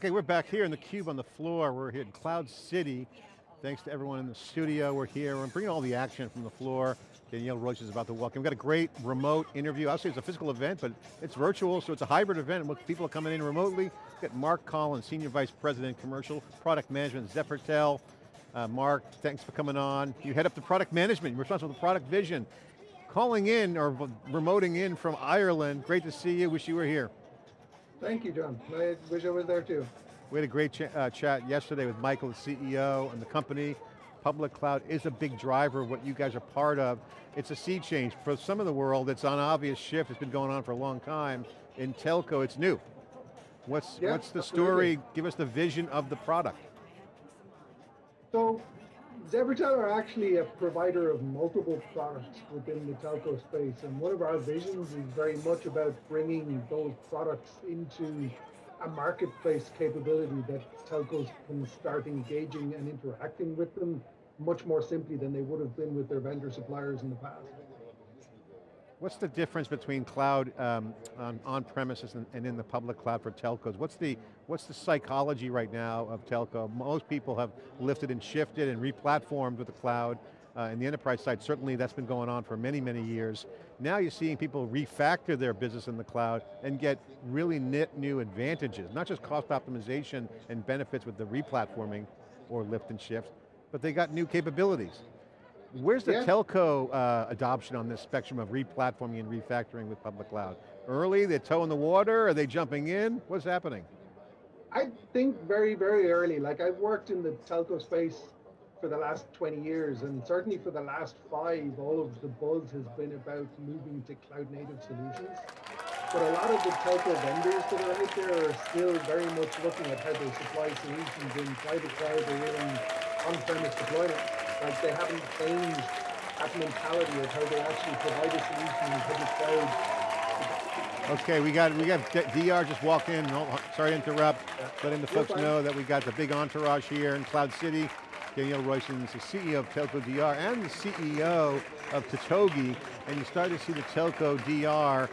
Okay, we're back here in the cube on the floor. We're here in Cloud City. Thanks to everyone in the studio. We're here. We're bringing all the action from the floor. Danielle Royston is about to in. We've got a great remote interview. I'll say it's a physical event, but it's virtual, so it's a hybrid event. People are coming in remotely. We've got Mark Collins, Senior Vice President, Commercial Product Management, ZephyrTel. Uh, Mark, thanks for coming on. You head up the product management, you're responsible for product vision. Calling in, or remoting in from Ireland. Great to see you, wish you were here. Thank you, John. I wish I was there too. We had a great ch uh, chat yesterday with Michael, the CEO, and the company. Public cloud is a big driver of what you guys are part of. It's a sea change. For some of the world, it's an obvious shift. It's been going on for a long time. In telco, it's new. What's, yeah, what's the story? Give us the vision of the product. So ZephyrTel are actually a provider of multiple products within the telco space, and one of our visions is very much about bringing those products into a marketplace capability that telcos can start engaging and interacting with them much more simply than they would have been with their vendor suppliers in the past. What's the difference between cloud um, on, on, premises and, and, in the public cloud for telcos? What's the, what's the psychology right now of telco? Most people have lifted and shifted and replatformed with the cloud. Uh, and the enterprise side, certainly that's been going on for many, many years. Now you're seeing people refactor their business in the cloud and get really new advantages, not just cost optimization and benefits with the replatforming or lift and shift, but they got new capabilities. Where's the yeah. telco uh, adoption on this spectrum of replatforming and refactoring with public cloud? Early, they're toe in the water, are they jumping in? What's happening? I think very, very early. Like I've worked in the telco space for the last 20 years, and certainly for the last five, all of the buzz has been about moving to cloud native solutions. But a lot of the telco vendors that are out there are still very much looking at how they supply solutions in private cloud or in on-premise deployment. Like they haven't changed that mentality of how they actually provide a solution in public cloud. Okay, we got we got DR just walked in. sorry to interrupt, yeah. letting the folks know that we got the big entourage here in Cloud City. Danielle Royston is the CEO of Telco DR and the CEO of Totogi, and you start to see the Telco DR,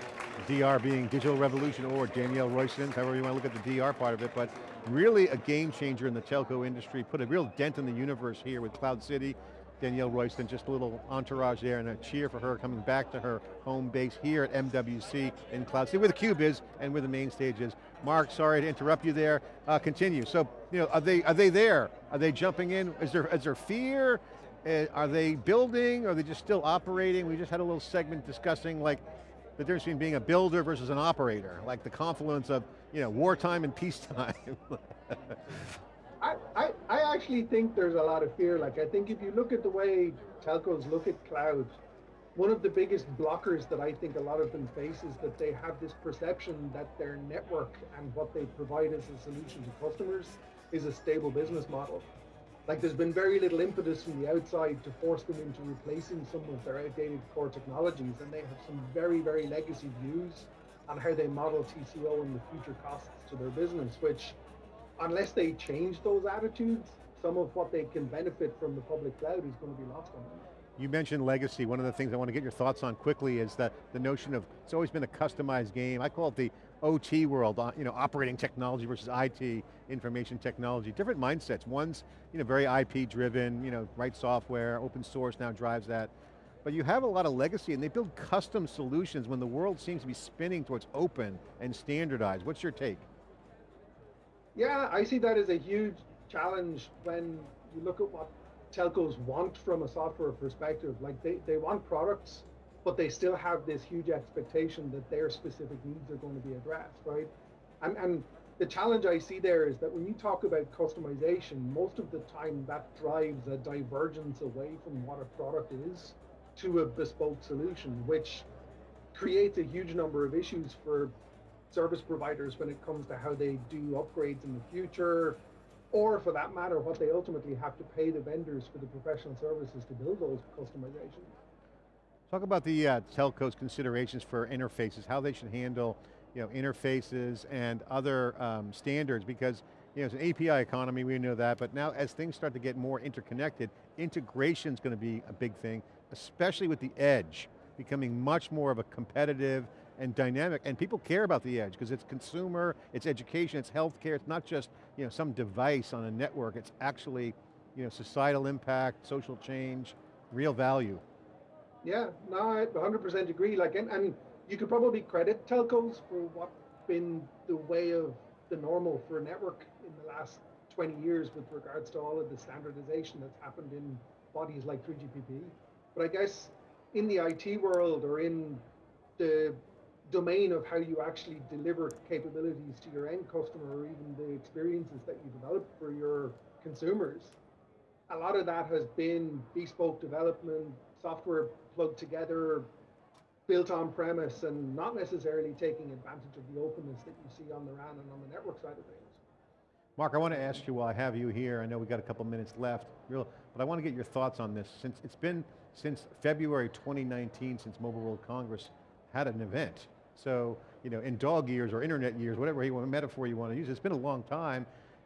DR being Digital Revolution or Danielle Royston, however you want to look at the DR part of it, but really a game changer in the telco industry, put a real dent in the universe here with Cloud City, Danielle Royston, just a little entourage there and a cheer for her coming back to her home base here at MWC in Cloud City, where theCUBE is and where the main stage is. Mark, sorry to interrupt you there. Uh, continue. So, you know, are they are they there? Are they jumping in? Is there is there fear? Uh, are they building? Are they just still operating? We just had a little segment discussing like the difference between being a builder versus an operator, like the confluence of you know wartime and peacetime. I, I, I actually think there's a lot of fear. Like I think if you look at the way telcos look at cloud, one of the biggest blockers that I think a lot of them face is that they have this perception that their network and what they provide as a solution to customers is a stable business model. Like there's been very little impetus from the outside to force them into replacing some of their outdated core technologies and they have some very, very legacy views on how they model TCO and the future costs to their business, which unless they change those attitudes, some of what they can benefit from the public cloud is going to be lost on them. You mentioned legacy. One of the things I want to get your thoughts on quickly is that the notion of, it's always been a customized game. I call it the OT world, uh, you know, operating technology versus IT, information technology. Different mindsets. One's you know, very IP driven, you know, write software, open source now drives that. But you have a lot of legacy and they build custom solutions when the world seems to be spinning towards open and standardized. What's your take? Yeah, I see that as a huge challenge when you look at what telcos want from a software perspective. Like they, they want products, but they still have this huge expectation that their specific needs are going to be addressed, right? And, and the challenge I see there is that when you talk about customization, most of the time that drives a divergence away from what a product is to a bespoke solution, which creates a huge number of issues for service providers when it comes to how they do upgrades in the future, or for that matter, what they ultimately have to pay the vendors for the professional services to build those customizations. Talk about the uh, telco's considerations for interfaces, how they should handle you know, interfaces and other um, standards because you know, it's an API economy, we know that, but now as things start to get more interconnected, integration is going to be a big thing, especially with the edge becoming much more of a competitive and dynamic, and people care about the edge, because it's consumer, it's education, it's healthcare, it's not just you know, some device on a network, it's actually you know, societal impact, social change, real value. Yeah, no, I 100% agree. Like, and, and you could probably credit telcos for what's been the way of the normal for a network in the last 20 years with regards to all of the standardization that's happened in bodies like 3GPP. But I guess in the IT world or in the domain of how you actually deliver capabilities to your end customer or even the experiences that you develop for your consumers, a lot of that has been bespoke development, software plugged together, built on premise, and not necessarily taking advantage of the openness that you see on the RAN and on the network side of things. Mark, I want to ask you while I have you here, I know we've got a couple minutes left, but I want to get your thoughts on this. Since it's been since February 2019, since Mobile World Congress had an event. So, you know, in dog years or internet years, whatever you want, metaphor you want to use, it's been a long time,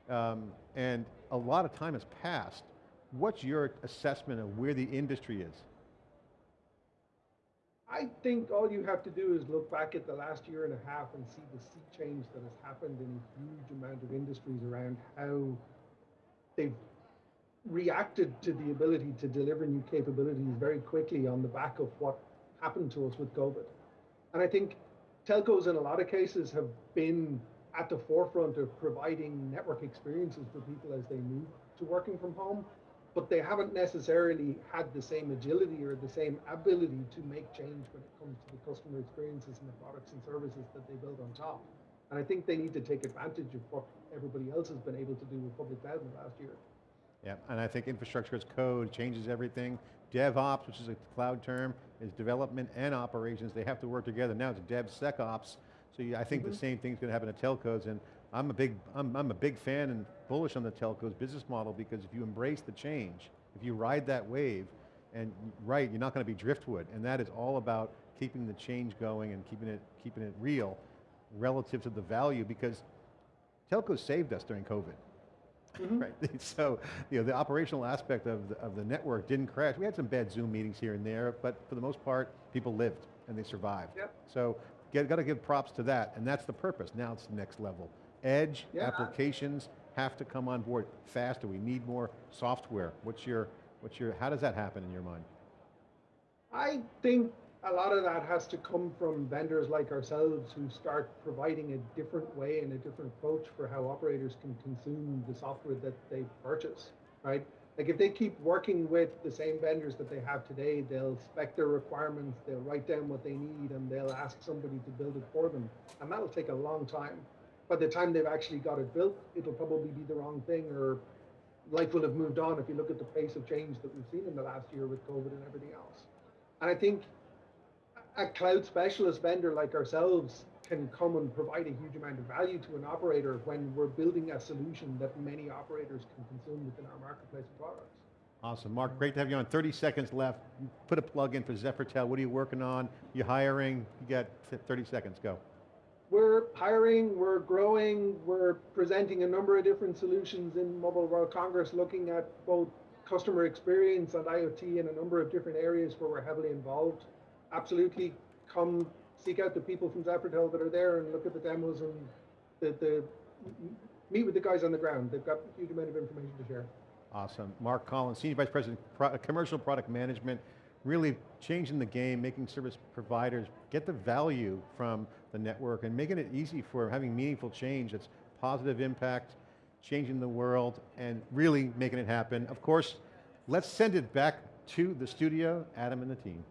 um, and a lot of time has passed. What's your assessment of where the industry is? I think all you have to do is look back at the last year and a half and see the sea change that has happened in a huge amount of industries around how they've reacted to the ability to deliver new capabilities very quickly on the back of what happened to us with COVID. And I think telcos in a lot of cases have been at the forefront of providing network experiences for people as they move to working from home but they haven't necessarily had the same agility or the same ability to make change when it comes to the customer experiences and the products and services that they build on top. And I think they need to take advantage of what everybody else has been able to do with public cloud in the last year. Yeah, and I think infrastructure as code changes everything. DevOps, which is a cloud term, is development and operations. They have to work together. Now it's DevSecOps. So I think mm -hmm. the mm-hmm. same thing's going to happen at telcos and I'm a big, I'm, I'm a big fan and bullish on the telcos business model because if you embrace the change, if you ride that wave, and right, you're not going to be driftwood, and that is all about keeping the change going and keeping it, keeping it real relative to the value because telcos saved us during COVID. Mm -hmm. right, so you know the operational aspect of the, of the network didn't crash. We had some bad Zoom meetings here and there, but for the most part, people lived and they survived. Yep. So got to give props to that, and that's the purpose. Now it's the next level. Edge yeah. applications have to come on board faster. We need more software. What's your, what's your, how does that happen in your mind? I think a lot of that has to come from vendors like ourselves who start providing a different way and a different approach for how operators can consume the software that they purchase, right? Like if they keep working with the same vendors that they have today, they'll spec their requirements, they'll write down what they need, and they'll ask somebody to build it for them. And that'll take a long time by the time they've actually got it built, it'll probably be the wrong thing or life will have moved on if you look at the pace of change that we've seen in the last year with COVID and everything else. And I think a cloud specialist vendor like ourselves can come and provide a huge amount of value to an operator when we're building a solution that many operators can consume within our marketplace of products. Awesome, Mark, great to have you on. 30 seconds left. Put a plug in for ZephyrTel. What are you working on? You're hiring? You got 30 seconds, go we're hiring, we're growing, we're presenting a number of different solutions in Mobile World Congress, looking at both customer experience and IoT in a number of different areas where we're heavily involved. Absolutely come seek out the people from ZephyrTel that are there and look at the demos and the, the meet with the guys on the ground. They've got a huge amount of information to share. Awesome. Mark Collins, Senior Vice President, Pro Commercial Product Management really changing the game, making service providers get the value from the network and making it easy for having meaningful change that's positive impact, changing the world, and really making it happen. Of course, let's send it back to the studio, Adam and the team.